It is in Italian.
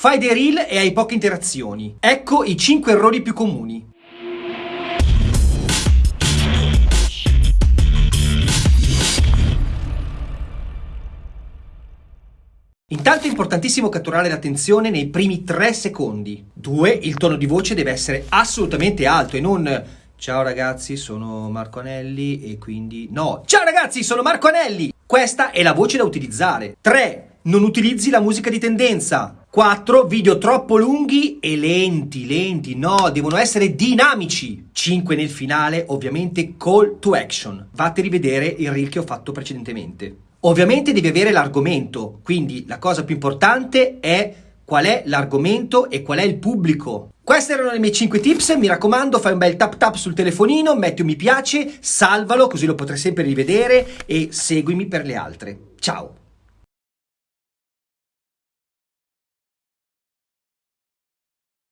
Fai dei reel e hai poche interazioni. Ecco i 5 errori più comuni. Intanto è importantissimo catturare l'attenzione nei primi 3 secondi. 2. Il tono di voce deve essere assolutamente alto e non Ciao ragazzi, sono Marco Anelli e quindi... No! Ciao ragazzi, sono Marco Anelli! Questa è la voce da utilizzare. 3. Non utilizzi la musica di tendenza. 4. Video troppo lunghi e lenti, lenti, no, devono essere dinamici. 5. Nel finale, ovviamente, call to action. Vatti a rivedere il reel che ho fatto precedentemente. Ovviamente devi avere l'argomento, quindi la cosa più importante è qual è l'argomento e qual è il pubblico. Queste erano le mie 5 tips, mi raccomando fai un bel tap tap sul telefonino, metti un mi piace, salvalo così lo potrai sempre rivedere e seguimi per le altre. Ciao!